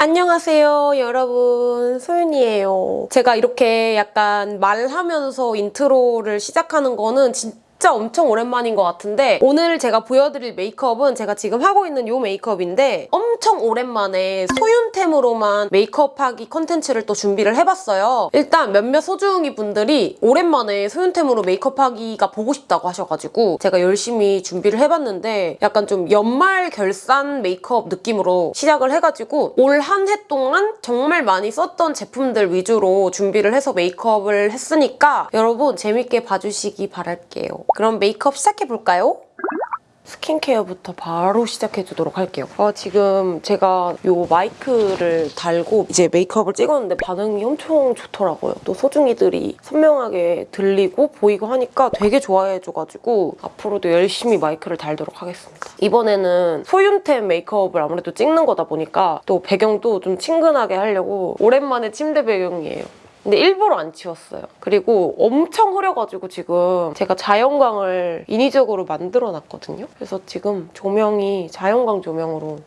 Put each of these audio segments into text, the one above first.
안녕하세요 여러분. 소윤이에요. 제가 이렇게 약간 말하면서 인트로를 시작하는 거는 진짜 진짜 엄청 오랜만인 것 같은데 오늘 제가 보여드릴 메이크업은 제가 지금 하고 있는 이 메이크업인데 엄청 오랜만에 소윤템으로만 메이크업하기 컨텐츠를 또 준비를 해봤어요. 일단 몇몇 소중이 분들이 오랜만에 소윤템으로 메이크업하기가 보고 싶다고 하셔가지고 제가 열심히 준비를 해봤는데 약간 좀 연말 결산 메이크업 느낌으로 시작을 해가지고 올 한 해 동안 정말 많이 썼던 제품들 위주로 준비를 해서 메이크업을 했으니까 여러분 재밌게 봐주시기 바랄게요. 그럼 메이크업 시작해볼까요? 스킨케어부터 바로 시작해주도록 할게요. 아, 지금 제가 이 마이크를 달고 이제 메이크업을 찍었는데 반응이 엄청 좋더라고요. 또 소중이들이 선명하게 들리고 보이고 하니까 되게 좋아해줘가지고 앞으로도 열심히 마이크를 달도록 하겠습니다. 이번에는 소윤템 메이크업을 아무래도 찍는 거다 보니까 또 배경도 좀 친근하게 하려고 오랜만에 침대 배경이에요. 근데 일부러 안 치웠어요. 그리고 엄청 흐려가지고 지금 제가 자연광을 인위적으로 만들어놨거든요. 그래서 지금 조명이 자연광 조명으로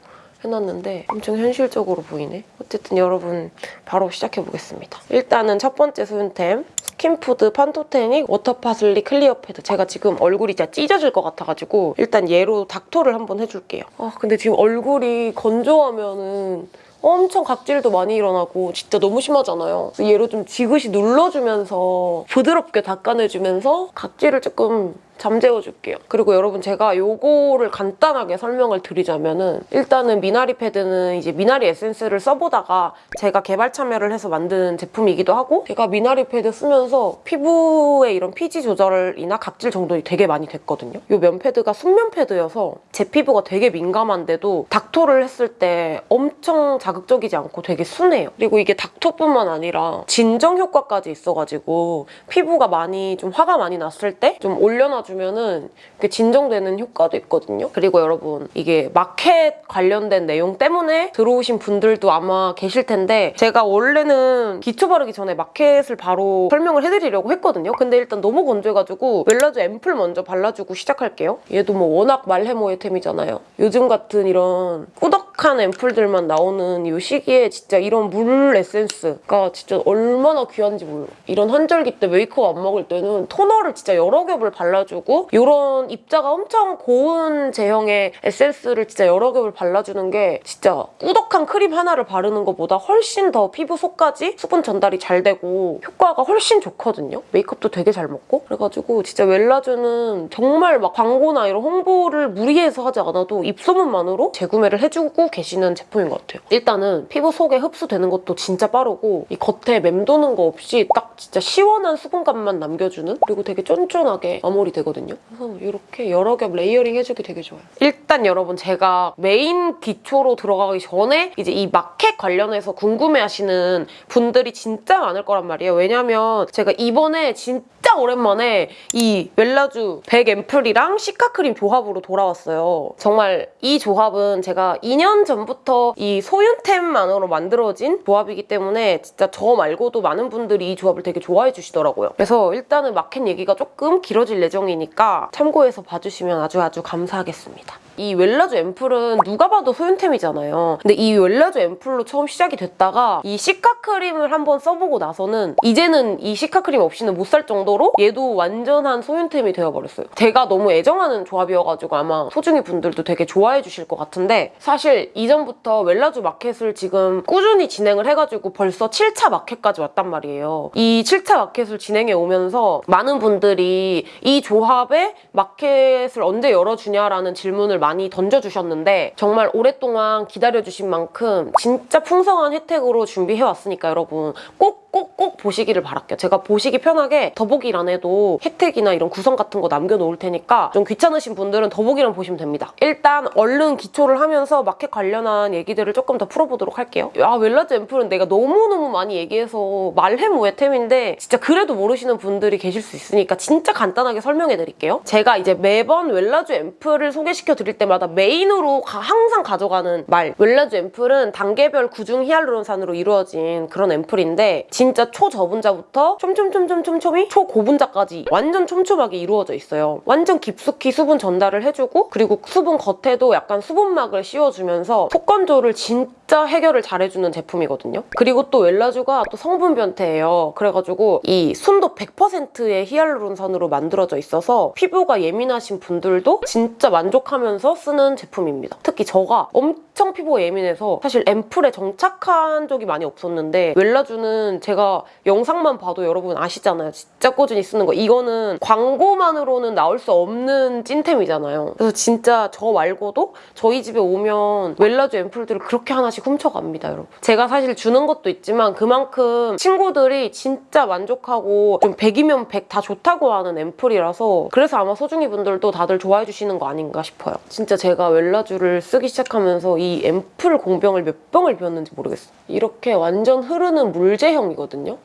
해놨는데 엄청 현실적으로 보이네. 어쨌든 여러분 바로 시작해보겠습니다. 일단은 첫 번째 소윤템 스킨푸드 Pantothenic Water Parsley Clear 패드 제가 지금 얼굴이 진짜 찢어질 것 같아가지고 일단 얘로 닥토를 한번 해줄게요. 아 근데 지금 얼굴이 건조하면은 엄청 각질도 많이 일어나고 진짜 너무 심하잖아요. 얘로 좀 지그시 눌러주면서 부드럽게 닦아내주면서 각질을 조금 잠재워줄게요. 그리고 여러분 제가 요거를 간단하게 설명을 드리자면은 일단은 미나리 패드는 이제 미나리 에센스를 써보다가 제가 개발 참여를 해서 만든 제품이기도 하고 제가 미나리 패드 쓰면서 피부의 이런 피지 조절이나 각질 정돈이 되게 많이 됐거든요. 요 면 패드가 순면 패드여서 제 피부가 되게 민감한데도 닥토를 했을 때 엄청 자극적이지 않고 되게 순해요. 그리고 이게 닥토뿐만 아니라 진정 효과까지 있어가지고 피부가 많이 좀 화가 많이 났을 때 좀 올려놔주 주면은 진정되는 효과도 있거든요. 그리고 여러분 이게 마켓 관련된 내용 때문에 들어오신 분들도 아마 계실 텐데 제가 원래는 기초 바르기 전에 마켓을 바로 설명을 해드리려고 했거든요. 근데 일단 너무 건조해가지고 웰라주 앰플 먼저 발라주고 시작할게요. 얘도 뭐 워낙 말해 뭐해 템이잖아요. 요즘 같은 이런 꾸덕한 앰플들만 나오는 이 시기에 진짜 이런 물 에센스가 진짜 얼마나 귀한지 몰라. 이런 한절기 때 메이크업 안 먹을 때는 토너를 진짜 여러 겹을 발라주고 발라주고 이런 입자가 엄청 고운 제형의 에센스를 진짜 여러 겹을 발라주는 게 진짜 꾸덕한 크림 하나를 바르는 것보다 훨씬 더 피부 속까지 수분 전달이 잘 되고 효과가 훨씬 좋거든요. 메이크업도 되게 잘 먹고 그래가지고 진짜 웰라주는 정말 막 광고나 이런 홍보를 무리해서 하지 않아도 입소문만으로 재구매를 해주고 계시는 제품인 것 같아요. 일단은 피부 속에 흡수되는 것도 진짜 빠르고 이 겉에 맴도는 거 없이 딱 진짜 시원한 수분감만 남겨주는 그리고 되게 쫀쫀하게 마무리되거든요. 되거든요. 그래서 이렇게 여러 겹 layering 해주기 되게 좋아요. 일단 여러분 제가 메인 기초로 들어가기 전에 이제 이 마켓 관련해서 궁금해하시는 분들이 진짜 많을 거란 말이에요. 왜냐면 제가 이번에 진짜 오랜만에 이 웰라주 100 앰플이랑 시카크림 조합으로 돌아왔어요. 정말 이 조합은 제가 2년 전부터 이 소윤템만으로 만들어진 조합이기 때문에 진짜 저 말고도 많은 분들이 이 조합을 되게 좋아해 주시더라고요. 그래서 일단은 마켓 얘기가 조금 길어질 예정이니 내용이니까 참고해서 봐주시면 아주 아주 감사하겠습니다. 이 웰라주 앰플은 누가 봐도 소윤템이잖아요. 근데 이 웰라주 앰플로 처음 시작이 됐다가 이 시카 크림을 한번 써보고 나서는 이제는 이 시카 크림 없이는 못 살 정도로 얘도 완전한 소윤템이 되어버렸어요. 제가 너무 애정하는 조합이어가지고 아마 소중이 분들도 되게 좋아해 주실 것 같은데 사실 이전부터 웰라주 마켓을 지금 꾸준히 진행을 해가지고 벌써 7차 마켓까지 왔단 말이에요. 이 7차 마켓을 진행해 오면서 많은 분들이 이 조합에 마켓을 언제 열어주냐라는 질문을 많이 던져주셨는데 정말 오랫동안 기다려주신 만큼 진짜 풍성한 혜택으로 준비해왔으니까 여러분 꼭 꼭꼭 보시기를 바랄게요. 제가 보시기 편하게 더보기란에도 혜택이나 이런 구성 같은 거 남겨놓을 테니까 좀 귀찮으신 분들은 더보기란 보시면 됩니다. 일단 얼른 기초를 하면서 마켓 관련한 얘기들을 조금 더 풀어보도록 할게요. 아 웰라주 앰플은 내가 너무너무 많이 얘기해서 말해 뭐해 템인데 진짜 그래도 모르시는 분들이 계실 수 있으니까 진짜 간단하게 설명해드릴게요. 제가 이제 매번 웰라주 앰플을 소개시켜드릴 때마다 메인으로 항상 가져가는 말 웰라주 앰플은 단계별 구중 히알루론산으로 이루어진 그런 앰플인데 진짜 초저분자부터 촘촘촘촘촘촘이 초고분자까지 완전 촘촘하게 이루어져 있어요. 완전 깊숙이 수분 전달을 해주고 그리고 수분 겉에도 약간 수분막을 씌워주면서 속건조를 진짜 진짜 해결을 잘해주는 제품이거든요. 그리고 또 웰라주가 또 성분 변태예요. 그래가지고 이 순도 100%의 히알루론산으로 만들어져 있어서 피부가 예민하신 분들도 진짜 만족하면서 쓰는 제품입니다. 특히 저가 엄청 피부가 예민해서 사실 앰플에 정착한 적이 많이 없었는데 웰라주는 제가 영상만 봐도 여러분 아시잖아요. 진짜 꾸준히 쓰는 거. 이거는 광고만으로는 나올 수 없는 찐템이잖아요. 그래서 진짜 저 말고도 저희 집에 오면 웰라주 앰플들을 그렇게 하나씩 훔쳐갑니다, 여러분. 제가 사실 주는 것도 있지만 그만큼 친구들이 진짜 만족하고 좀 100이면 100 다 좋다고 하는 앰플이라서 그래서 아마 소중이 분들도 다들 좋아해 주시는 거 아닌가 싶어요. 진짜 제가 웰라주를 쓰기 시작하면서 이 앰플 공병을 몇 병을 비웠는지 모르겠어요. 이렇게 완전 흐르는 물제형이거든요.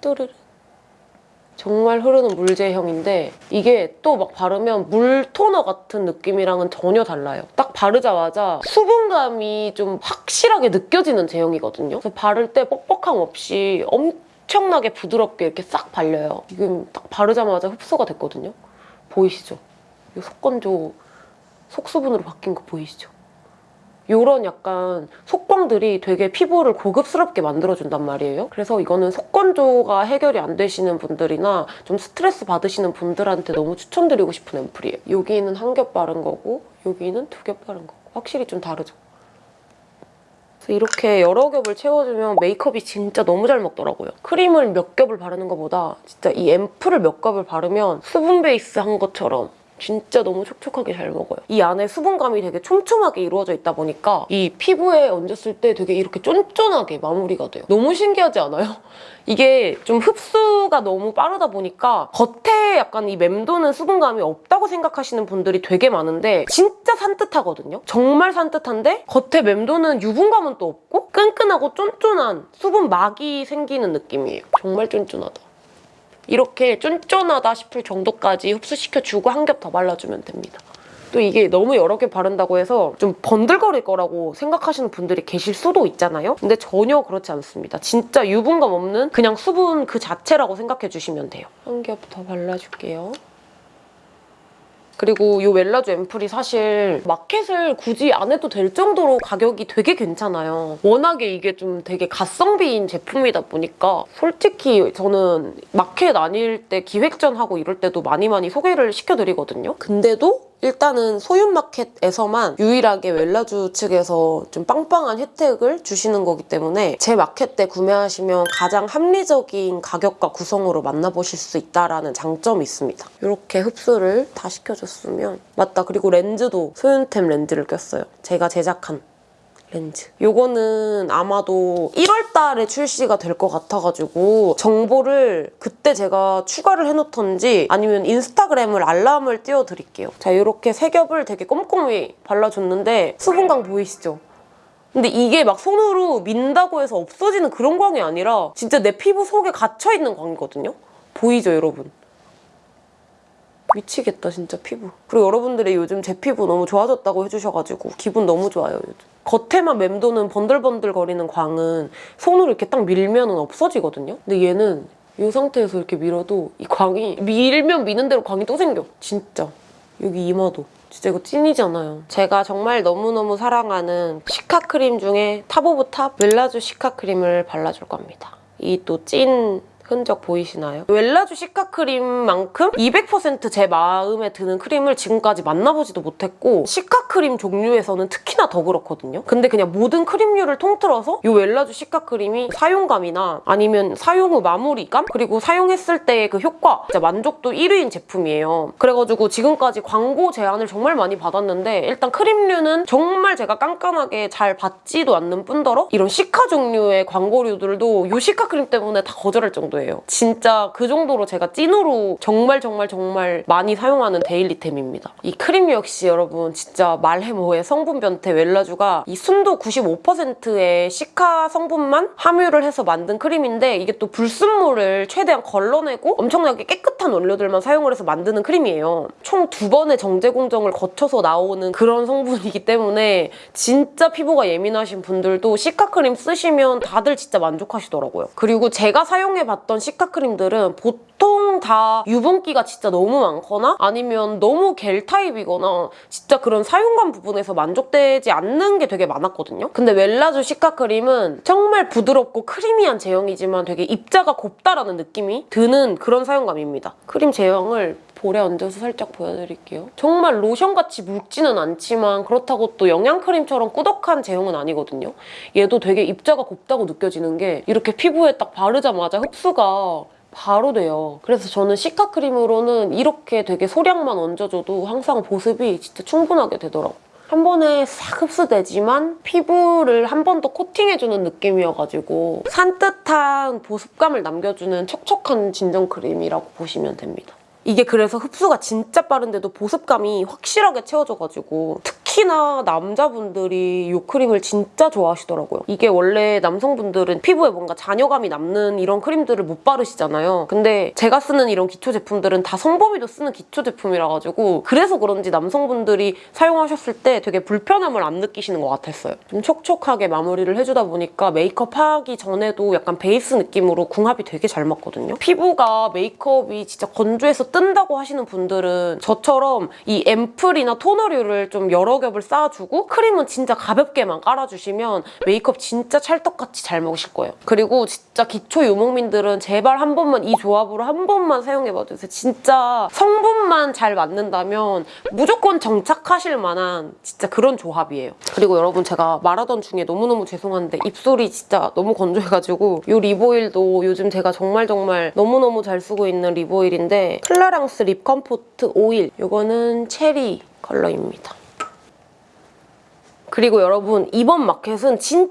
뚜르르. 정말 흐르는 물제형인데 이게 또 막 바르면 물 토너 같은 느낌이랑은 전혀 달라요. 딱 바르자마자 수분감이 좀 확실하게 느껴지는 제형이거든요. 그래서 바를 때 뻑뻑함 없이 엄청나게 부드럽게 이렇게 싹 발려요. 지금 딱 바르자마자 흡수가 됐거든요. 보이시죠? 이 속건조 속수분으로 바뀐 거 보이시죠? 이런 약간 속광들이 되게 피부를 고급스럽게 만들어준단 말이에요. 그래서 이거는 속건조가 해결이 안 되시는 분들이나 좀 스트레스 받으시는 분들한테 너무 추천드리고 싶은 앰플이에요. 여기는 한 겹 바른 거고 여기는 두 겹 바른 거고 확실히 좀 다르죠? 이렇게 여러 겹을 채워주면 메이크업이 진짜 너무 잘 먹더라고요. 크림을 몇 겹을 바르는 것보다 진짜 이 앰플을 몇 겹을 바르면 수분 베이스 한 것처럼 진짜 너무 촉촉하게 잘 먹어요. 이 안에 수분감이 되게 촘촘하게 이루어져 있다 보니까 이 피부에 얹었을 때 되게 이렇게 쫀쫀하게 마무리가 돼요. 너무 신기하지 않아요? 이게 좀 흡수가 너무 빠르다 보니까 겉에 약간 이 맴도는 수분감이 없다고 생각하시는 분들이 되게 많은데 진짜 산뜻하거든요. 정말 산뜻한데 겉에 맴도는 유분감은 또 없고 끈끈하고 쫀쫀한 수분 막이 생기는 느낌이에요. 정말 쫀쫀하다. 이렇게 쫀쫀하다 싶을 정도까지 흡수시켜주고 한 겹 더 발라주면 됩니다. 또 이게 너무 여러 개 바른다고 해서 좀 번들거릴 거라고 생각하시는 분들이 계실 수도 있잖아요. 근데 전혀 그렇지 않습니다. 진짜 유분감 없는 그냥 수분 그 자체라고 생각해 주시면 돼요. 한 겹 더 발라줄게요. 그리고 이 웰라주 앰플이 사실 마켓을 굳이 안 해도 될 정도로 가격이 되게 괜찮아요. 워낙에 이게 좀 되게 가성비인 제품이다 보니까 솔직히 저는 마켓 아닐 때 기획전 하고 이럴 때도 많이 많이 소개를 시켜드리거든요. 근데도 일단은 소윤마켓에서만 유일하게 웰라주 측에서 좀 빵빵한 혜택을 주시는 거기 때문에 제 마켓 때 구매하시면 가장 합리적인 가격과 구성으로 만나보실 수 있다는 장점이 있습니다. 이렇게 흡수를 다 시켜줬으면 맞다 그리고 렌즈도 소윤템 렌즈를 꼈어요. 제가 제작한 렌즈. 요거는 아마도 1월 달에 출시가 될 것 같아가지고 정보를 그때 제가 추가를 해놓던지 아니면 인스타그램을 알람을 띄워드릴게요. 자, 이렇게 세 겹을 되게 꼼꼼히 발라줬는데 수분광 보이시죠? 근데 이게 막 손으로 민다고 해서 없어지는 그런 광이 아니라 진짜 내 피부 속에 gat혀있는 광이거든요? 보이죠, 여러분? 미치겠다 진짜 피부. 그리고 여러분들이 요즘 제 피부 너무 좋아졌다고 해주셔가지고 기분 너무 좋아요 요즘. 겉에만 맴도는 번들번들 거리는 광은 손으로 이렇게 딱 밀면 은 없어지거든요? 근데 얘는 이 상태에서 이렇게 밀어도 이 광이 밀면 미는 대로 광이 또 생겨. 진짜. 여기 이마도. 진짜 이거 찐이잖아요. 제가 정말 너무너무 사랑하는 시카 크림 중에 top of top 웰라주 시카 크림을 발라줄 겁니다. 이 또 찐 흔적 보이시나요? 웰라주 시카 크림만큼 200%제 마음에 드는 크림을 지금까지 만나보지도 못했고 시카 크림 종류에서는 특히나 더 그렇거든요. 근데 그냥 모든 크림류를 통틀어서 이 웰라주 시카 크림이 사용감이나 아니면 사용 후 마무리감 그리고 사용했을 때의 그 효과 진짜 만족도 1위인 제품이에요. 그래가지고 지금까지 광고 제안을 정말 많이 받았는데 일단 크림류는 정말 제가 깐깐하게 잘 받지도 않는 뿐더러 이런 시카 종류의 광고류들도 이 시카 크림 때문에 다 거절할 정도예요. 진짜 그 정도로 제가 찐으로 정말 정말 정말 많이 사용하는 daily템입니다. 이 크림 역시 여러분 진짜 말해 뭐해 성분 변태 웰라주가 이 순도 95%의 시카 성분만 함유를 해서 만든 크림인데 이게 또 불순물을 최대한 걸러내고 엄청나게 깨끗한 원료들만 사용을 해서 만드는 크림이에요. 총 두 번의 정제 공정을 거쳐서 나오는 그런 성분이기 때문에 진짜 피부가 예민하신 분들도 시카 크림 쓰시면 다들 진짜 만족하시더라고요. 그리고 제가 사용해봤던 봤던 시카 크림들은 보통 다 유분기가 진짜 너무 많거나 아니면 너무 겔 타입이거나 진짜 그런 사용감 부분에서 만족되지 않는 게 되게 많았거든요. 근데 웰라주 시카 크림은 정말 부드럽고 크리미한 제형이지만 되게 입자가 곱다라는 느낌이 드는 그런 사용감입니다. 크림 제형을 볼에 얹어서 살짝 보여드릴게요. 정말 로션같이 묽지는 않지만 그렇다고 또 영양크림처럼 꾸덕한 제형은 아니거든요. 얘도 되게 입자가 곱다고 느껴지는 게 이렇게 피부에 딱 바르자마자 흡수가 바로 돼요. 그래서 저는 시카 크림으로는 이렇게 되게 소량만 얹어줘도 항상 보습이 진짜 충분하게 되더라고요. 한 번에 싹 흡수되지만 피부를 한 번 더 코팅해주는 느낌이어가지고 산뜻한 보습감을 남겨주는 촉촉한 진정 크림이라고 보시면 됩니다. 이게 그래서 흡수가 진짜 빠른데도 보습감이 확실하게 채워져가지고 특히 나 남자분들이 이 크림을 진짜 좋아하시더라고요. 이게 원래 남성분들은 피부에 뭔가 잔여감이 남는 이런 크림들을 못 바르시잖아요. 근데 제가 쓰는 이런 기초 제품들은 다 성범이도 쓰는 기초 제품이라 가지고 그래서 그런지 남성분들이 사용하셨을 때 되게 불편함을 안 느끼시는 것 같았어요. 좀 촉촉하게 마무리를 해주다 보니까 메이크업 하기 전에도 약간 베이스 느낌으로 궁합이 되게 잘 맞거든요. 피부가 메이크업이 진짜 건조해서 뜬다고 하시는 분들은 저처럼 이 앰플이나 토너류를 좀 여러 겹을 쌓아주고 크림은 진짜 가볍게만 깔아주시면 메이크업 진짜 찰떡같이 잘 먹으실 거예요. 그리고 진짜 기초 유목민들은 제발 한 번만 이 조합으로 한 번만 사용해봐 주세요. 진짜 성분만 잘 맞는다면 무조건 정착하실 만한 진짜 그런 조합이에요. 그리고 여러분 제가 말하던 중에 너무너무 죄송한데 입술이 진짜 너무 건조해가지고 이 lip oil도 요즘 제가 정말 정말 너무너무 잘 쓰고 있는 lip oil인데 클라랑스 Lip Comfort Oil 이거는 체리 컬러입니다. 그리고 여러분 이번 마켓은 진짜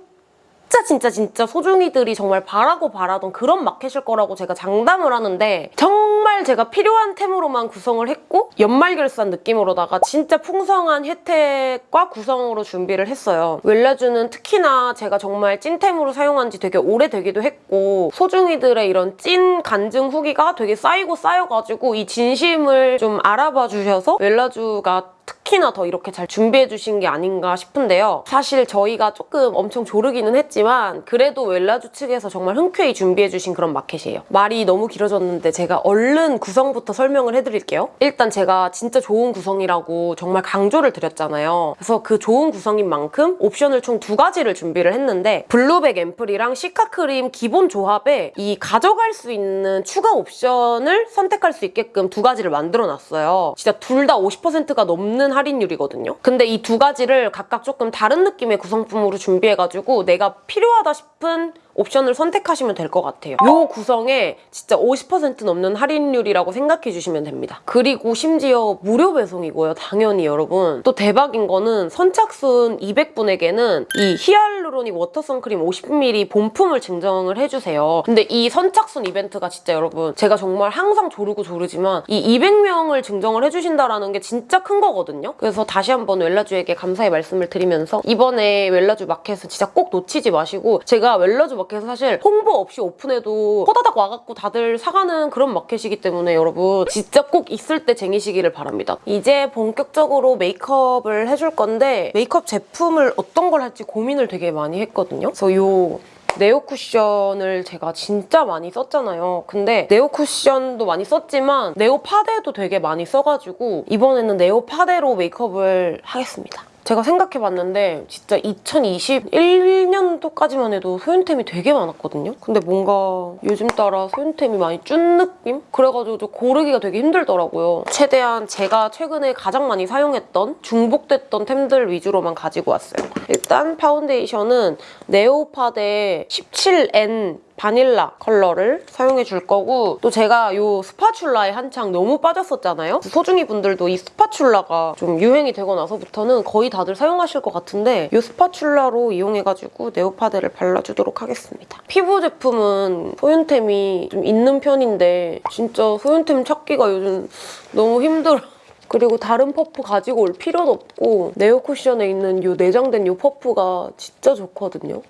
진짜 진짜 소중이들이 정말 바라고 바라던 그런 마켓일 거라고 제가 장담을 하는데 정말 제가 필요한 템으로만 구성을 했고 연말 결산 느낌으로다가 진짜 풍성한 혜택과 구성으로 준비를 했어요. 웰라주는 특히나 제가 정말 찐템으로 사용한 지 되게 오래되기도 했고 소중이들의 이런 찐 간증 후기가 되게 쌓이고 쌓여가지고 이 진심을 좀 알아봐 주셔서 웰라주가 특 히나 더 이렇게 잘 준비해 주신 게 아닌가 싶은데요. 사실 저희가 조금 엄청 조르기는 했지만 그래도 웰라주 측에서 정말 흔쾌히 준비해 주신 그런 마켓이에요. 말이 너무 길어졌는데 제가 얼른 구성부터 설명을 해드릴게요. 일단 제가 진짜 좋은 구성이라고 정말 강조를 드렸잖아요. 그래서 그 좋은 구성인 만큼 옵션을 총 두 가지를 준비를 했는데 블루백 앰플이랑 시카크림 기본 조합에 이 가져갈 수 있는 추가 옵션을 선택할 수 있게끔 두 가지를 만들어놨어요. 진짜 둘 다 50%가 넘는 할인율이거든요. 근데 이 두 가지를 각각 조금 다른 느낌의 구성품으로 준비해가지고 내가 필요하다 싶은 옵션을 선택하시면 될 것 같아요. 이 구성에 진짜 50% 넘는 할인율이라고 생각해 주시면 됩니다. 그리고 심지어 무료 배송이고요. 당연히 여러분. 또 대박인 거는 선착순 200분에게는 이 히알루로닉 워터 선크림 50ml 본품을 증정을 해주세요. 근데 이 선착순 이벤트가 진짜 여러분 제가 정말 항상 조르고 조르지만 이 200명을 증정을 해주신다라는 게 진짜 큰 거거든요. 그래서 다시 한번 웰라주에게 감사의 말씀을 드리면서 이번에 웰라주 마켓은 진짜 꼭 놓치지 마시고 제가 웰라주 마켓 은 사실 홍보 없이 오픈해도 호다닥 와갖고 다들 사가는 그런 마켓이기 때문에 여러분 진짜 꼭 있을 때 쟁이시기를 바랍니다. 이제 본격적으로 메이크업을 해줄 건데 메이크업 제품을 어떤 걸 할지 고민을 되게 많이 했거든요. 그래서 요 네오 쿠션을 제가 진짜 많이 썼잖아요. 근데 네오 쿠션도 많많이 썼지만 네오 파데도 되게 많이 써가지고 이번에는 네오 파데로 메이크업을 하겠습니다. 제가 생각해봤는데 진짜 2021년도까지만 해도 소윤템이 되게 많았거든요. 근데 뭔가 요즘 따라 소윤템이 많이 준 느낌? 그래가지고 좀 고르기가 되게 힘들더라고요. 최대한 제가 최근에 가장 많이 사용했던 중복됐던 템들 위주로만 가지고 왔어요. 일단 파운데이션은 네오파데 17N 바닐라 컬러를 사용해 줄 거고 또 제가 이 spatula에 한창 너무 빠졌었잖아요. 소중이 분들도 이 spatula가 좀 유행이 되고 나서부터는 거의 다들 사용하실 것 같은데 이 spatula로 이용해가지고 네오파데를 발라주도록 하겠습니다. 피부 제품은 소윤템이 좀 있는 편인데 진짜 소윤템 찾기가 요즘 너무 힘들어. 그리고 다른 퍼프 가지고 올 필요도 없고 네오 쿠션에 있는 이 내장된 이 퍼프가 진짜 좋거든요.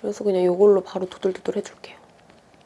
그래서 그냥 이걸로 바로 도들도들 해줄게요.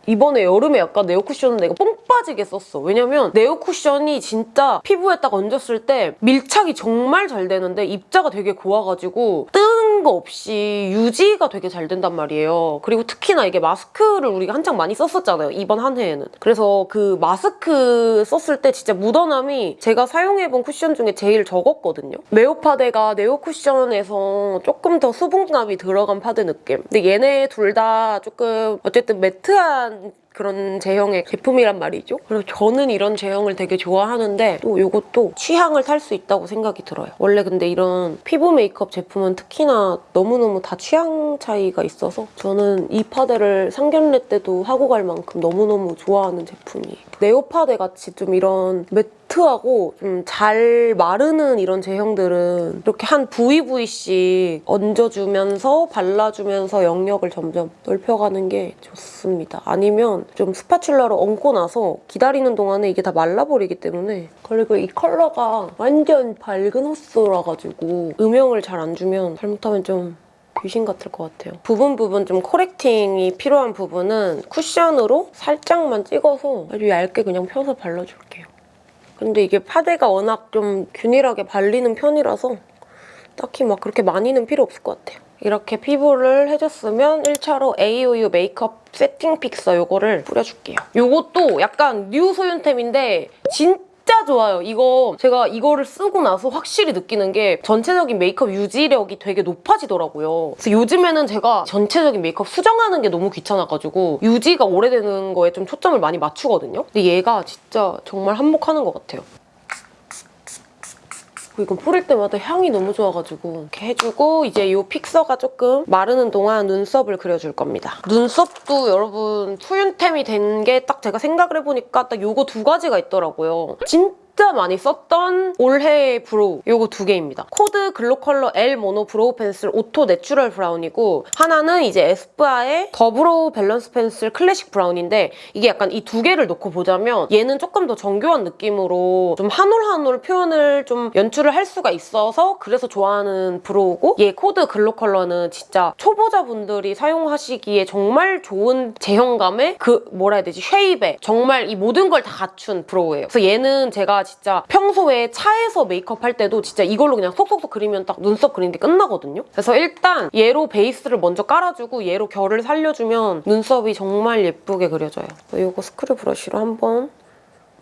이번에 여름에 약간 네오 쿠션은 내가 뽕 빠지게 썼어. 왜냐면 네오 쿠션이 진짜 피부에 딱 얹었을 때 밀착이 정말 잘 되는데 입자가 되게 고와가지고 뜨는 거 없이 유지가 되게 잘 된단 말이에요. 그리고 특히나 이게 마스크를 우리가 한창 많이 썼었잖아요. 이번 한 해에는. 그래서 그 마스크 썼을 때 진짜 묻어남이 제가 사용해본 쿠션 중에 제일 적었거든요. 네오파데가 네오 쿠션에서 조금 더 수분감이 들어간 파데 느낌. 근데 얘네 둘 다 조금 어쨌든 매트한 그런 제형의 제품이란 말이죠. 그래서 저는 이런 제형을 되게 좋아하는데 또 이것도 취향을 탈 수 있다고 생각이 들어요. 원래 근데 이런 피부 메이크업 제품은 특히나 너무너무 다 취향 차이가 있어서 저는 이 파데를 상견례 때도 하고 갈 만큼 너무너무 좋아하는 제품이에요. 네오 파데 같이 좀 이런 매트하고 좀 잘 마르는 이런 제형들은 이렇게 한 부위 부위씩 얹어주면서 발라주면서 영역을 점점 넓혀가는 게 좋습니다. 아니면 좀 spatula로 얹고 나서 기다리는 동안에 이게 다 말라버리기 때문에 그리고 이 컬러가 완전 밝은 호수라가지고 음영을 잘 안 주면 잘못하면 좀 귀신 같을 것 같아요. 부분 부분 좀 correcting이 필요한 부분은 쿠션으로 살짝만 찍어서 아주 얇게 그냥 펴서 발라줄게요. 근데 이게 파데가 워낙 좀 균일하게 발리는 편이라서 딱히 막 그렇게 많이는 필요 없을 것 같아요. 이렇게 피부를 해줬으면 1차로 AOU 메이크업 세팅 픽서 요거를 뿌려줄게요. 요것도 약간 뉴 소윤템인데 진짜 좋아요. 이거 제가 이거를 쓰고 나서 확실히 느끼는 게 전체적인 메이크업 유지력이 되게 높아지더라고요. 그래서 요즘에는 제가 전체적인 메이크업 수정하는 게 너무 귀찮아가지고 유지가 오래되는 거에 좀 초점을 많이 맞추거든요. 근데 얘가 진짜 정말 한몫하는 것 같아요. 이건 뿌릴 때마다 향이 너무 좋아가지고 이렇게 해주고 이제 이 픽서가 조금 마르는 동안 눈썹을 그려줄 겁니다. 눈썹도 여러분 소윤템이 된 게 딱 제가 생각을 해보니까 딱 요거 두 가지가 있더라고요. 진 진짜 많이 썼던 올해의 brow 요거 두 개입니다. 코드 글로 컬러 L 모노 브로우 펜슬 오토 내추럴 브라운이고 하나는 이제 에스쁘아의 더 브로우 밸런스 펜슬 클래식 브라운인데 이게 약간 이 두 개를 놓고 보자면 얘는 조금 더 정교한 느낌으로 좀 한 올 한 올 표현을 좀 연출을 할 수가 있어서 그래서 좋아하는 brow고 얘 코드 글로 컬러는 진짜 초보자분들이 사용하시기에 정말 좋은 제형감의 그 뭐라 해야 되지 shape에 정말 이 모든 걸 다 갖춘 brow예요. 그래서 얘는 제가 진짜 평소에 차에서 메이크업 할 때도 진짜 이걸로 그냥 슥슥슥 그리면 딱 눈썹 그리는 게 끝나거든요. 그래서 일단 얘로 베이스를 먼저 깔아주고 얘로 결을 살려주면 눈썹이 정말 예쁘게 그려져요. 이거 스크류 브러쉬로 한번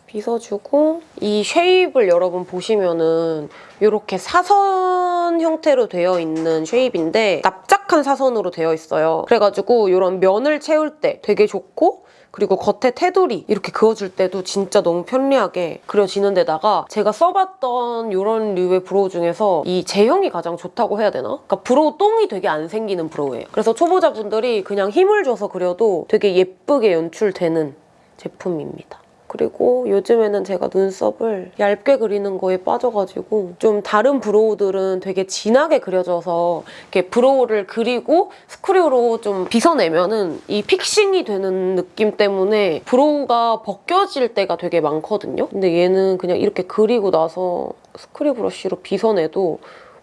빗어주고 이 shape을 여러분 보시면은 이렇게 사선 형태로 되어 있는 shape인데 납작한 사선으로 되어 있어요. 그래가지고 이런 면을 채울 때 되게 좋고 그리고 겉에 테두리 이렇게 그어줄 때도 진짜 너무 편리하게 그려지는 데다가 제가 써봤던 이런 류의 brow 중에서 이 제형이 가장 좋다고 해야 되나? 그러니까 brow 똥이 되게 안 생기는 brow예요. 그래서 초보자분들이 그냥 힘을 줘서 그려도 되게 예쁘게 연출되는 제품입니다. 그리고 요즘에는 제가 눈썹을 얇게 그리는 거에 빠져가지고 좀 다른 brow들은 되게 진하게 그려져서 이렇게 brow를 그리고 스크류로 좀 빗어내면은 이 fixing이 되는 느낌 때문에 brow가 벗겨질 때가 되게 많거든요. 근데 얘는 그냥 이렇게 그리고 나서 스크류 브러쉬로 빗어내도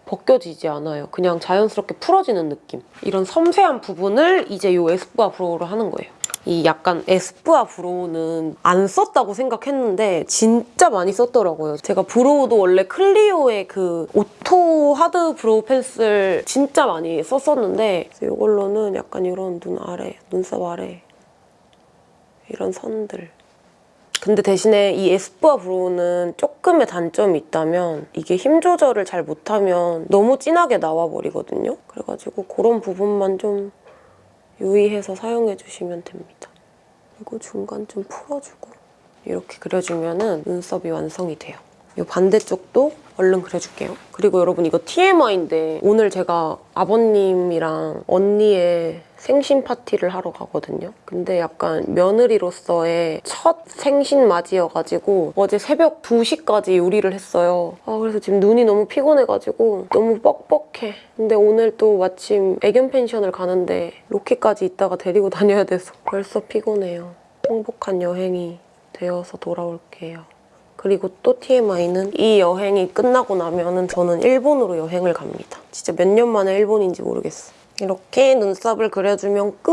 벗겨지지 않아요. 그냥 자연스럽게 풀어지는 느낌. 이런 섬세한 부분을 이제 이 에스쁘아 brow로 하는 거예요. 이 약간 에스쁘아 brow는 안 썼다고 생각했는데 진짜 많이 썼더라고요. 제가 brow도 원래 클리오의 그 오토 하드 브로우 펜슬 진짜 많이 썼었는데 이걸로는 약간 이런 눈 아래, 눈썹 아래 이런 선들 근데 대신에 이 에스쁘아 브로우는 조금의 단점이 있다면 이게 힘 조절을 잘 못하면 너무 진하게 나와버리거든요. 그래가지고 그런 부분만 좀 유의해서 사용해 주시면 됩니다. 그리고 중간 좀 풀어주고 이렇게 그려주면 눈썹이 완성이 돼요. 이 반대쪽도 얼른 그려줄게요. 그리고 여러분 이거 TMI인데 오늘 제가 아버님이랑 언니의 생신 파티를 하러 가거든요. 근데 약간 며느리로서의 첫 생신 맞이여가지고 어제 새벽 2시까지 요리를 했어요. 아 그래서 지금 눈이 너무 피곤해가지고 너무 뻑뻑해. 근데 오늘 또 마침 애견 펜션을 가는데 로키까지 있다가 데리고 다녀야 돼서 벌써 피곤해요. 행복한 여행이 되어서 돌아올게요. 그리고 또 TMI는 이 여행이 끝나고 나면 은 저는 일본으로 여행을 갑니다. 진짜 몇 년 만에 일본인지 모르겠어. 이렇게 눈썹을 그려주면 끝!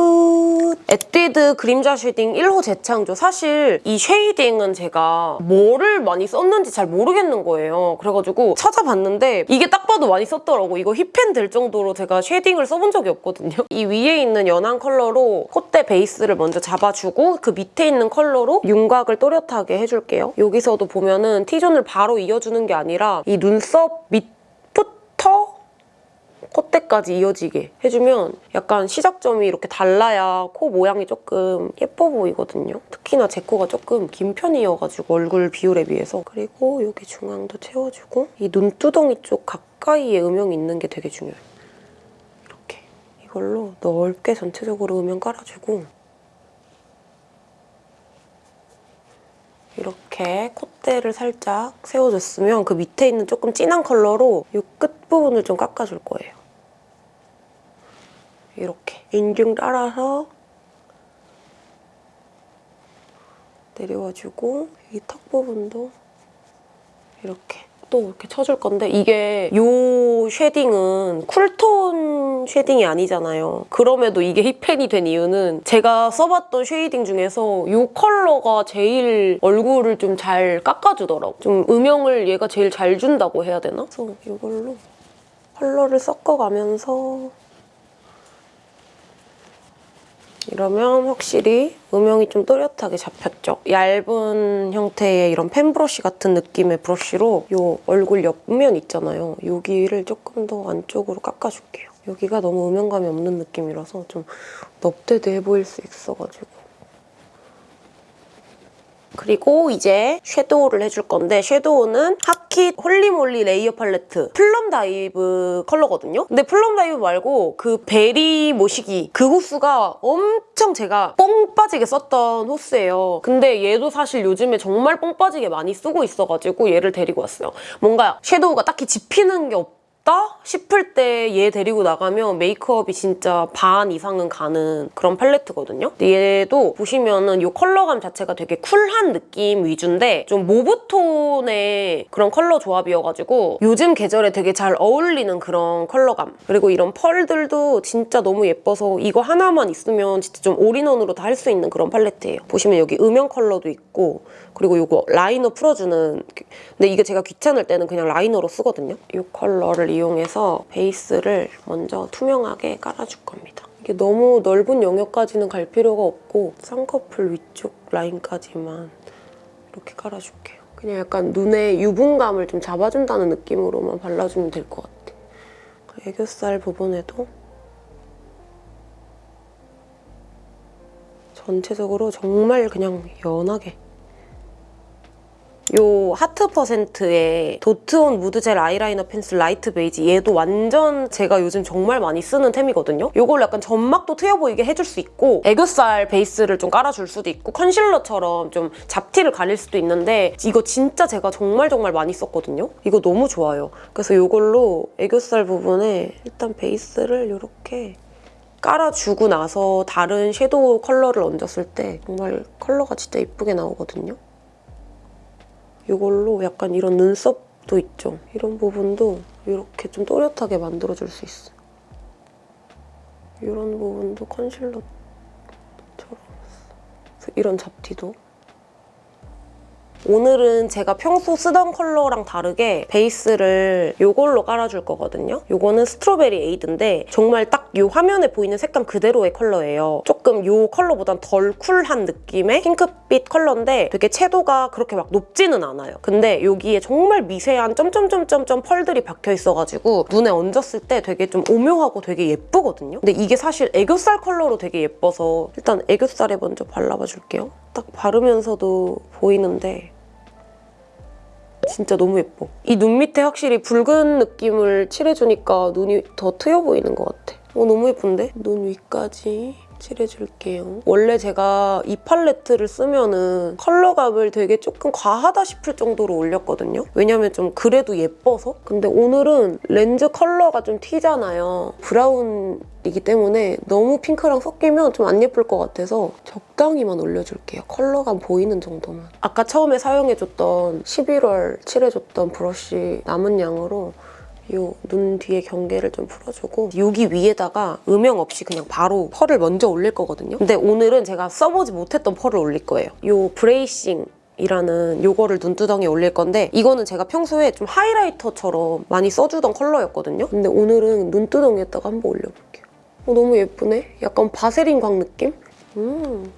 끝! 에뛰드 그림자 쉐딩 1호 재창조. 사실 이 shading은 제가 뭐를 많이 썼는지 잘 모르겠는 거예요. 그래가지고 찾아봤는데 이게 딱 봐도 많이 썼더라고. 이거 hit pan 될 정도로 제가 shading을 써본 적이 없거든요. 이 위에 있는 연한 컬러로 콧대 베이스를 먼저 잡아주고 그 밑에 있는 컬러로 윤곽을 또렷하게 해줄게요. 여기서도 보면은 T존을 바로 이어주는 게 아니라 이 눈썹 밑부터 콧대까지 이어지게 해주면 약간 시작점이 이렇게 달라야 코 모양이 조금 예뻐 보이거든요. 특히나 제 코가 조금 긴 편이어가지고 얼굴 비율에 비해서 그리고 여기 중앙도 채워주고 이 눈두덩이 쪽 가까이에 음영이 있는 게 되게 중요해요. 이렇게 이걸로 넓게 전체적으로 음영 깔아주고 이렇게 콧대를 살짝 세워줬으면 그 밑에 있는 조금 진한 컬러로 이 끝부분을 좀 깎아줄 거예요. 이렇게 인중 따라서 내려와주고 이 턱 부분도 이렇게 또 이렇게 쳐줄 건데 이게 이 shading은 cool tone shading이 아니잖아요. 그럼에도 이게 hit pan이 된 이유는 제가 써봤던 shading 중에서 이 컬러가 제일 얼굴을 좀 잘 깎아주더라고. 좀 음영을 얘가 제일 잘 준다고 해야 되나? 그래서 이걸로 컬러를 섞어가면서 이러면 확실히 음영이 좀 또렷하게 잡혔죠. 얇은 형태의 이런 펜 브러쉬 같은 느낌의 브러쉬로 이 얼굴 옆면 있잖아요. 여기를 조금 더 안쪽으로 깎아줄게요. 여기가 너무 음영감이 없는 느낌이라서 좀 넙대대해 보일 수 있어가지고. 그리고 이제 섀도우를 해줄 건데 섀도우는 하킷 홀리몰리 레이어 팔레트 플럼 다이브 컬러거든요. 근데 플럼 다이브 말고 그 베리 모시기 그 호수가 엄청 제가 뽕 빠지게 썼던 호수예요. 근데 얘도 사실 요즘에 정말 뽕 빠지게 많이 쓰고 있어가지고 얘를 데리고 왔어요. 뭔가 섀도우가 딱히 집히는 게 없 다 싶을 때 얘 데리고 나가면 메이크업이 진짜 반 이상은 가는 그런 팔레트거든요. 얘도 보시면은 이 컬러감 자체가 되게 쿨한 느낌 위주인데 좀 mauve tone의 그런 컬러 조합이어가지고 요즘 계절에 되게 잘 어울리는 그런 컬러감. 그리고 이런 펄들도 진짜 너무 예뻐서 이거 하나만 있으면 진짜 좀 all-in-one으로 다 할 수 있는 그런 팔레트예요. 보시면 여기 음영 컬러도 있고 그리고 이거 라이너 풀어주는 근데 이게 제가 귀찮을 때는 그냥 라이너로 쓰거든요. 이 컬러를 이 용해서 베이스를 먼저 투명하게 깔아줄 겁니다. 이게 너무 넓은 영역까지는 갈 필요가 없고 쌍꺼풀 위쪽 라인까지만 이렇게 깔아줄게요. 그냥 약간 눈에 유분감을 좀 잡아준다는 느낌으로만 발라주면 될 것 같아. 애교살 부분에도 전체적으로 정말 그냥 연하게 요 하트 퍼센트의 도트온 무드젤 아이라이너 펜슬 라이트 베이지 얘도 완전 제가 요즘 정말 많이 쓰는 템이거든요. 요걸 약간 점막도 트여 보이게 해줄 수 있고 애교살 베이스를 좀 깔아줄 수도 있고 컨실러처럼 좀 잡티를 가릴 수도 있는데 이거 진짜 제가 정말 정말 많이 썼거든요. 이거 너무 좋아요. 그래서 요걸로 애교살 부분에 일단 베이스를 이렇게 깔아주고 나서 다른 섀도우 컬러를 얹었을 때 정말 컬러가 진짜 예쁘게 나오거든요. 이걸로 약간 이런 눈썹도 있죠. 이런 부분도 이렇게 좀 또렷하게 만들어줄 수 있어요. 이런 부분도 컨실러처럼 이런 잡티도 오늘은 제가 평소 쓰던 컬러랑 다르게 베이스를 이걸로 깔아줄 거거든요. 이거는 스트로베리 에이드인데 정말 딱 이 화면에 보이는 색감 그대로의 컬러예요. 조금 이 컬러보단 덜 쿨한 느낌의 핑크빛 컬러인데 되게 채도가 그렇게 막 높지는 않아요. 근데 여기에 정말 미세한 점점점점점 펄들이 박혀 있어가지고 눈에 얹었을 때 되게 좀 오묘하고 되게 예쁘거든요. 근데 이게 사실 애교살 컬러로 되게 예뻐서 일단 애교살에 먼저 발라봐 줄게요. 딱 바르면서도 보이는데 진짜 너무 예뻐. 이 눈 밑에 확실히 붉은 느낌을 칠해주니까 눈이 더 트여 보이는 것 같아. 어, 너무 예쁜데? 눈 위까지 칠해줄게요. 원래 제가 이 팔레트를 쓰면은 컬러감을 되게 조금 과하다 싶을 정도로 올렸거든요. 왜냐면 좀 그래도 예뻐서? 근데 오늘은 렌즈 컬러가 좀 튀잖아요. 브라운 이기 때문에 너무 핑크랑 섞이면 좀 안 예쁠 것 같아서 적당히만 올려줄게요. 컬러감 보이는 정도만. 아까 처음에 사용해줬던 11월 칠해줬던 브러쉬 남은 양으로 요 눈 뒤에 경계를 좀 풀어주고 여기 위에다가 음영 없이 그냥 바로 펄을 먼저 올릴 거거든요. 근데 오늘은 제가 써보지 못했던 펄을 올릴 거예요. 요 브레이싱 이라는 요거를 눈두덩이에 올릴 건데 이거는 제가 평소에 좀 하이라이터처럼 많이 써주던 컬러였거든요. 근데 오늘은 눈두덩이에다가 한번 올려볼게요. 어, 너무 예쁘네? 약간 바세린 광 느낌? 음,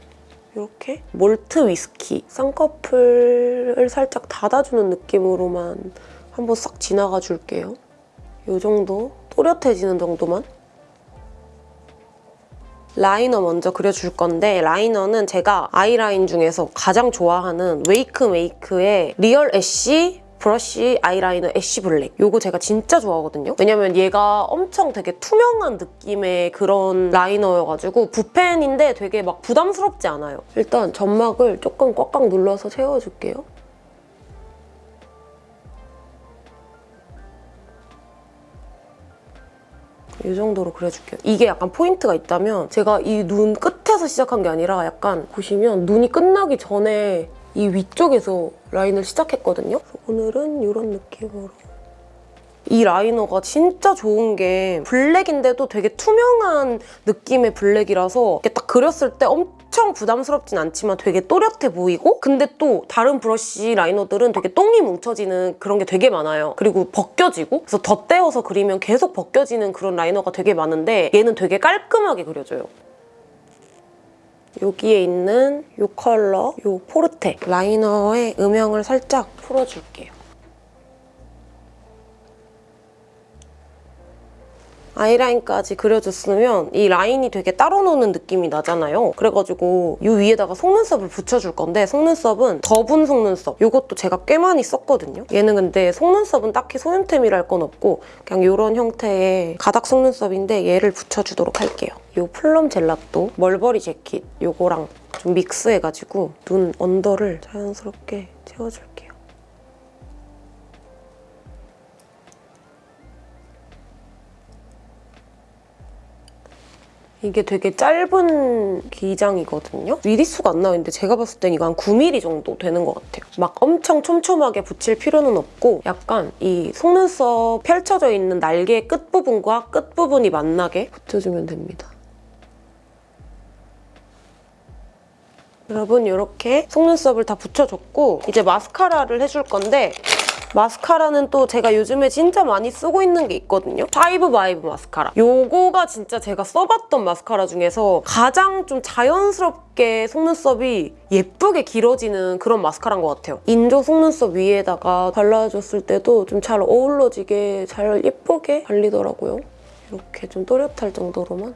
이렇게 몰트 위스키 쌍꺼풀을 살짝 닫아주는 느낌으로만 한번 싹 지나가 줄게요. 이 정도? 또렷해지는 정도만? 라이너 먼저 그려줄 건데 라이너는 제가 아이라인 중에서 가장 좋아하는 웨이크 메이크의 리얼 애쉬 브러쉬 아이라이너 애쉬 블랙. 요거 제가 진짜 좋아하거든요. 왜냐면 얘가 엄청 되게 투명한 느낌의 그런 라이너여가지고 붓펜인데 되게 막 부담스럽지 않아요. 일단 점막을 조금 꽉꽉 눌러서 채워줄게요 이 정도로 그려줄게요. 이게 약간 포인트가 있다면 제가 이 눈 끝에서 시작한 게 아니라 약간 보시면 눈이 끝나기 전에 이 위쪽에서 라인을 시작했거든요. 오늘은 이런 느낌으로 이 라이너가 진짜 좋은 게 블랙인데도 되게 투명한 느낌의 블랙이라서 이렇게 딱 그렸을 때 엄청 부담스럽진 않지만 되게 또렷해 보이고 근데 또 다른 브러쉬 라이너들은 되게 똥이 뭉쳐지는 그런 게 되게 많아요. 그리고 벗겨지고 그래서 덧대어서 그리면 계속 벗겨지는 그런 라이너가 되게 많은데 얘는 되게 깔끔하게 그려져요. 여기에 있는 이 컬러, 이 포르테 라이너의 음영을 살짝 풀어줄게요. 아이라인까지 그려줬으면 이 라인이 되게 따로 노는 느낌이 나잖아요. 그래가지고 이 위에다가 속눈썹을 붙여줄 건데 속눈썹은 더분 속눈썹. 이것도 제가 꽤 많이 썼거든요. 얘는 근데 속눈썹은 딱히 소윤템이랄 건 없고 그냥 이런 형태의 가닥 속눈썹인데 얘를 붙여주도록 할게요. 이 플럼 젤라또 멀버리 재킷 이거랑 좀 믹스해가지고 눈 언더를 자연스럽게 채워줄 이게 되게 짧은 기장이거든요. 미리수가 안 나오는데 제가 봤을 땐 이거 한 9mm 정도 되는 것 같아요. 막 엄청 촘촘하게 붙일 필요는 없고 약간 이 속눈썹 펼쳐져 있는 날개 끝부분과 끝부분이 만나게 붙여주면 됩니다. 여러분 이렇게 속눈썹을 다 붙여줬고 이제 마스카라를 해줄 건데 마스카라는 또 제가 요즘에 진짜 많이 쓰고 있는 게 있거든요. Five Vibe 마스카라. 요거가 진짜 제가 써봤던 마스카라 중에서 가장 좀 자연스럽게 속눈썹이 예쁘게 길어지는 그런 마스카라인 것 같아요. 인조 속눈썹 위에다가 발라줬을 때도 좀 잘 어우러지게 잘 예쁘게 발리더라고요. 이렇게 좀 또렷할 정도로만.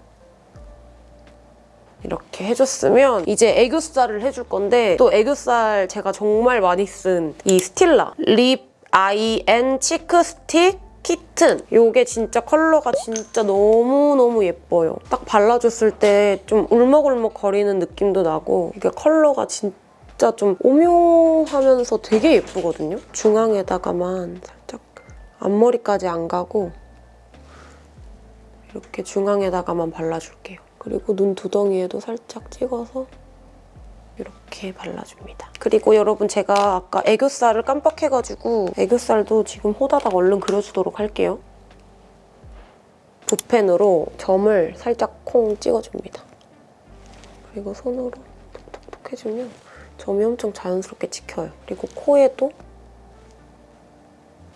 이렇게 해줬으면 이제 애교살을 해줄 건데 또 애교살 제가 정말 많이 쓴 이 Stila lip eye and cheek stick kitten 이게 진짜 컬러가 진짜 너무너무 예뻐요. 딱 발라줬을 때 좀 울먹울먹 거리는 느낌도 나고 이게 컬러가 진짜 좀 오묘하면서 되게 예쁘거든요. 중앙에다가만 살짝 앞머리까지 안 가고 이렇게 중앙에다가만 발라줄게요. 그리고 눈 두덩이에도 살짝 찍어서 이렇게 발라줍니다. 그리고 여러분 제가 아까 애교살을 깜빡해가지고 애교살도 지금 호다닥 얼른 그려주도록 할게요. 붓펜으로 점을 살짝 콩 찍어줍니다. 그리고 손으로 톡톡톡 해주면 점이 엄청 자연스럽게 찍혀요. 그리고 코에도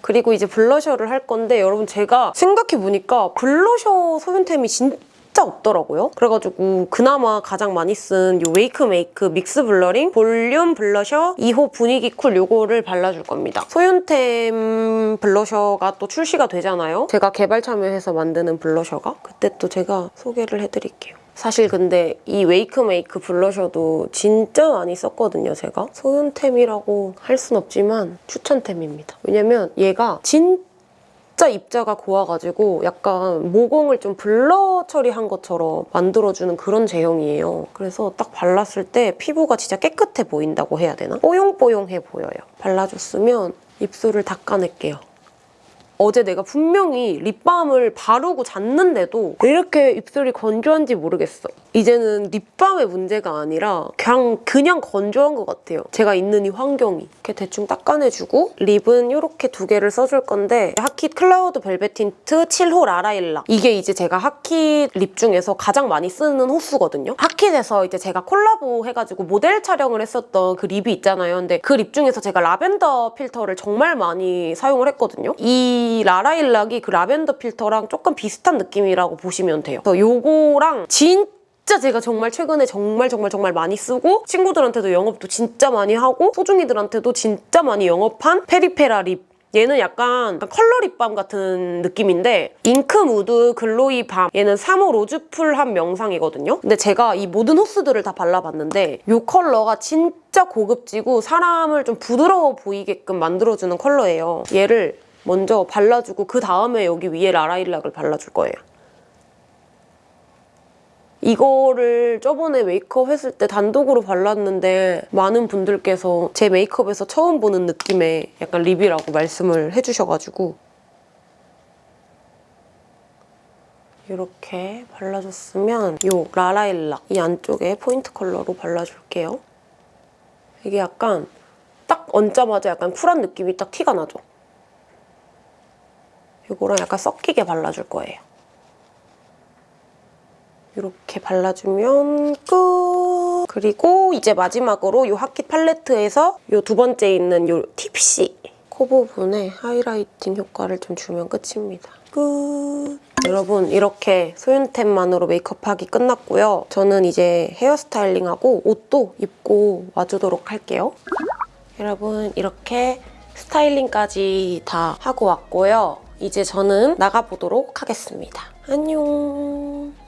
그리고 이제 블러셔를 할 건데 여러분 제가 생각해보니까 블러셔 소윤템이 진짜 없더라고요. 그래가지고 그나마 가장 많이 쓴 이 Wakemake mix blurring volume blusher 2호 분위기 cool 요거를 발라줄 겁니다. 소윤템 블러셔가 또 출시가 되잖아요. 제가 개발 참여해서 만드는 블러셔가 그때 또 제가 소개를 해드릴게요. 사실 근데 이 Wakemake 블러셔도 진짜 많이 썼거든요, 제가. 소윤템이라고 할 순 없지만 추천템입니다. 왜냐면 얘가 진짜 입자가 고와가지고 약간 모공을 좀 blur 처리한 것처럼 만들어주는 그런 제형이에요. 그래서 딱 발랐을 때 피부가 진짜 깨끗해 보인다고 해야 되나? 뽀용뽀용해 보여요. 발라줬으면 입술을 닦아낼게요. 어제 내가 분명히 립밤을 바르고 잤는데도 왜 이렇게 입술이 건조한지 모르겠어. 이제는 립밤의 문제가 아니라 그냥 그냥 건조한 것 같아요. 제가 있는 이 환경이. 이렇게 대충 닦아내주고 립은 이렇게 두 개를 써줄 건데 Hakit cloud velvet tint 7호 라라일락 이게 이제 제가 Hakit 립 중에서 가장 많이 쓰는 호수거든요. Hakit에서 이제 제가 콜라보 해가지고 모델 촬영을 했었던 그 립이 있잖아요. 근데 그 립 중에서 제가 lavender filter를 정말 많이 사용을 했거든요. 이 라라일락이 그 lavender filter랑 조금 비슷한 느낌이라고 보시면 돼요. 그래서 요거랑 진 진짜 제가 정말 최근에 정말 정말 정말 많이 쓰고 친구들한테도 영업도 진짜 많이 하고 소중이들한테도 진짜 많이 영업한 Peripera 립. 얘는 약간 컬러 립밤 같은 느낌인데 ink mood glowy balm. 얘는 3호 로즈풀한 명상이거든요. 근데 제가 이 모든 호수들을 다 발라봤는데 이 컬러가 진짜 고급지고 사람을 좀 부드러워 보이게끔 만들어주는 컬러예요. 얘를 먼저 발라주고 그 다음에 여기 위에 라라일락을 발라줄 거예요 이거를 저번에 메이크업 했을 때 단독으로 발랐는데 많은 분들께서 제 메이크업에서 처음 보는 느낌의 약간 립이라고 말씀을 해주셔가지고 이렇게 발라줬으면 이 라라일락 이 안쪽에 포인트 컬러로 발라줄게요. 이게 약간 딱 얹자마자 약간 쿨한 느낌이 딱 티가 나죠? 이거랑 약간 섞이게 발라줄 거예요. 이렇게 발라주면 끝! 그리고 이제 마지막으로 이 하킷 팔레트에서 이 두 번째 있는 이 팁시 코 부분에 하이라이팅 효과를 좀 주면 끝입니다. 끝! 여러분 이렇게 소윤템만으로 메이크업하기 끝났고요. 저는 이제 헤어스타일링하고 옷도 입고 와주도록 할게요. 여러분 이렇게 스타일링까지 다 하고 왔고요. 이제 저는 나가보도록 하겠습니다. 안녕!